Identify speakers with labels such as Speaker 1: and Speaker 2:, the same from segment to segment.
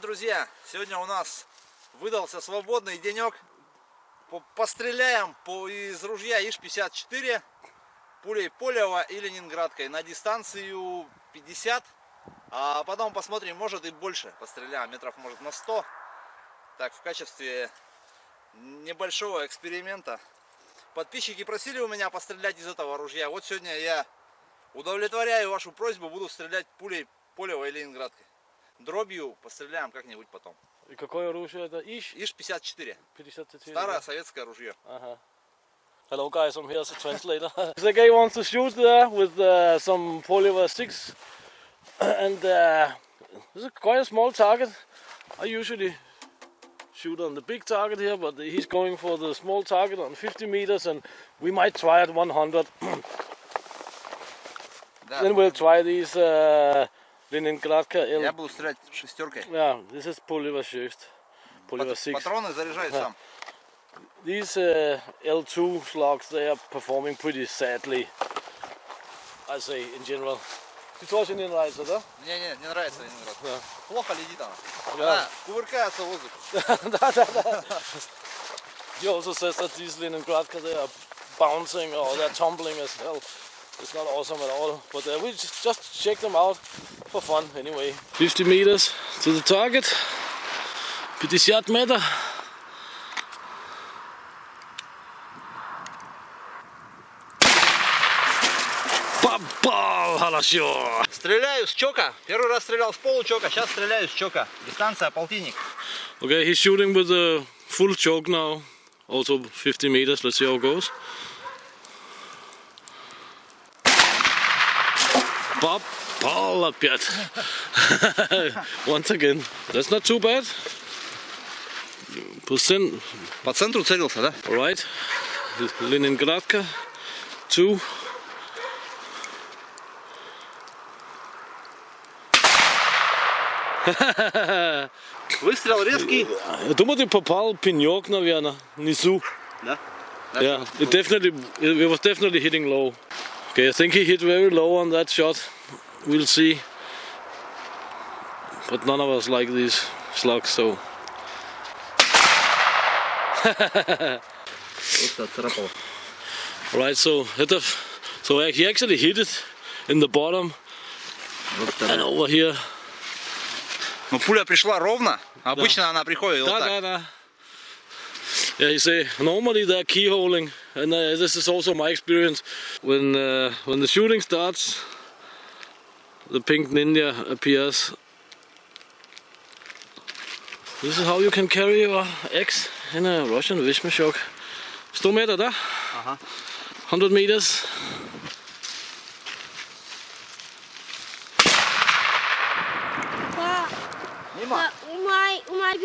Speaker 1: Привет, друзья! Сегодня у нас выдался свободный денек. Постреляем по, из ружья ИШ-54 пулей Полева и Ленинградкой на дистанцию 50. А потом посмотрим, может и больше постреляем, метров может на 100. Так, в качестве небольшого эксперимента. Подписчики просили у меня пострелять из этого ружья. Вот сегодня я удовлетворяю вашу просьбу, буду стрелять пулей Полева и Ленинградкой. дробью постреляем как-нибудь потом.
Speaker 2: И какое оружие это? Иж?
Speaker 1: Иж
Speaker 2: 54. 54.
Speaker 1: Старое
Speaker 2: yeah.
Speaker 1: советское ружье.
Speaker 2: Ага. Hello guys, I'm here as a translator. the guy wants to shoot there with uh, some Poliver 6 and uh, this is quite a small target. I usually shoot on the big target here but he's going for the small target on 50 meters and we might try at 100. Then we'll try these uh, Ленинградка. Л...
Speaker 1: Я буду стрелять шестеркой.
Speaker 2: Yeah, this is Poleva six.
Speaker 1: Poleva
Speaker 2: 6.
Speaker 1: Патроны заряжаю сам.
Speaker 2: These uh, L2 slugs, they are performing pretty sadly, I say, in general. Ты тоже не нравится, да?
Speaker 1: Не, не, не нравится Ленинград.
Speaker 2: Да.
Speaker 1: Плохо летит она.
Speaker 2: Да.
Speaker 1: Она кувыркается в воздух.
Speaker 2: да, да, да. He also says that these Leningradka, they are bouncing or they're tumbling as well. It's not awesome at all, but uh, we just, just check them out for fun anyway. 50 meters to the target. 50 meter. Попал, хорошо.
Speaker 1: Стреляю с чока. Первый раз стрелял с получока, сейчас стреляю с чока. Дистанция полтинник.
Speaker 2: Okay, he's shooting with a full choke now. Also 50 meters. Let's see how it goes. Попал опять. Once again. That's not too bad. Percent.
Speaker 1: По центру целился, да?
Speaker 2: Alright. Leningradka. Two.
Speaker 1: Выстрел резкий.
Speaker 2: Я думаю, ты попал пенек, наверное, внизу.
Speaker 1: Да?
Speaker 2: Yeah, it definitely it was definitely hitting low. Okay, I think he hit very low on that shot. We'll see. But none of us like these slugs, so
Speaker 1: Вот царапал.
Speaker 2: right. So hit the, so he actually hit it in the bottom and over here.
Speaker 1: Но пуля пришла ровно. Обычно она приходит вот
Speaker 2: Da,
Speaker 1: так.
Speaker 2: da, da. Yeah, you say normally they're keyholing, and uh, this is also my experience. When uh, when the shooting starts, the pink ninja appears. This is how you can carry your eggs in a Russian Vishmashok. 100 meter, da?
Speaker 1: Ага.
Speaker 2: 100 meters.
Speaker 3: Па,
Speaker 1: Мимо.
Speaker 3: та у май у май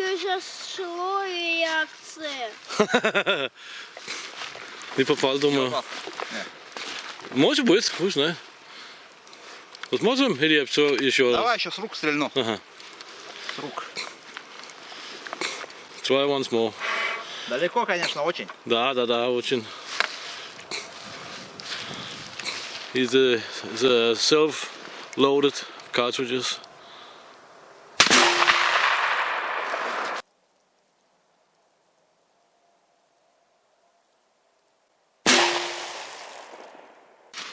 Speaker 3: шло як це.
Speaker 2: Не попал, думаю. Может быть, хуй знает. Посмотрим, или все еще раз?
Speaker 1: Давай еще с рук стрельну.
Speaker 2: Ага.
Speaker 1: С рук.
Speaker 2: Try once more.
Speaker 1: Далеко, конечно, очень.
Speaker 2: Да, да, да, очень. A, it's a self-loaded cartridges.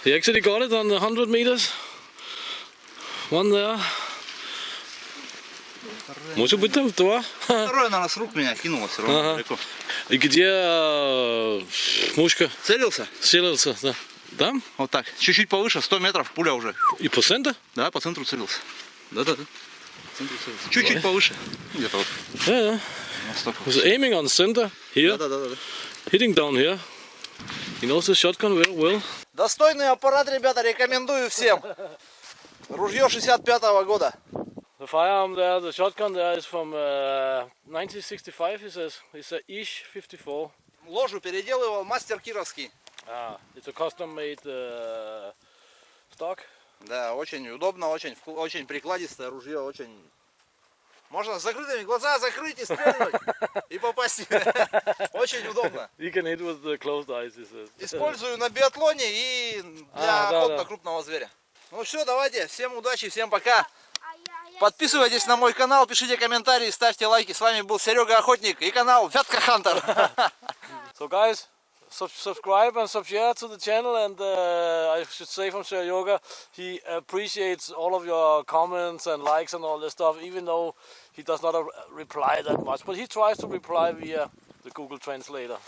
Speaker 2: He actually got it on the 100 meters. One there. Может быть там два.
Speaker 1: Второе, наверное, с рук меня кинуло все равно
Speaker 2: Ага.
Speaker 1: далеко.
Speaker 2: И где э, мушка
Speaker 1: Целился?
Speaker 2: селился? Да. Там?
Speaker 1: Вот так. Чуть-чуть повыше, 100 метров, пуля уже.
Speaker 2: И по центру?
Speaker 1: Да, по центру целился. Да-да-да. Целился. Чуть-чуть повыше. Где-то вот.
Speaker 2: Yeah, yeah.
Speaker 1: на.
Speaker 2: Was aiming on center here,
Speaker 1: Да-да-да.
Speaker 2: hitting down here. He knows the shotgun very well.
Speaker 1: Достойный аппарат, ребята, рекомендую всем. Ружье 65 года.
Speaker 2: The firearm there, the shotgun there is from uh, 1965, he says. It's a Ish 54.
Speaker 1: Ложу переделывал мастер Кировский.
Speaker 2: Ah, it's a custom made uh, stock.
Speaker 1: Да, очень удобно, очень, очень прикладистое ружье, очень... Можно с закрытыми глаза закрыть и стрельнуть, и попасть. Очень удобно.
Speaker 2: You can hit with the closed eyes, he says.
Speaker 1: Использую на биатлоне и для
Speaker 2: А, да,
Speaker 1: охоты
Speaker 2: да.
Speaker 1: на крупного зверя. Ну все, давайте, всем удачи, всем пока.
Speaker 3: А я
Speaker 1: Подписывайтесь на мой канал, пишите комментарии, ставьте лайки. С вами был Серега Охотник и канал Вятка Хантер.
Speaker 2: So guys, sub subscribe and subscribe to the channel and uh, I should say from Seryoga, he appreciates all of your comments and likes and all this stuff even though he does not uh, reply that much. But he tries to reply via the Google Translator.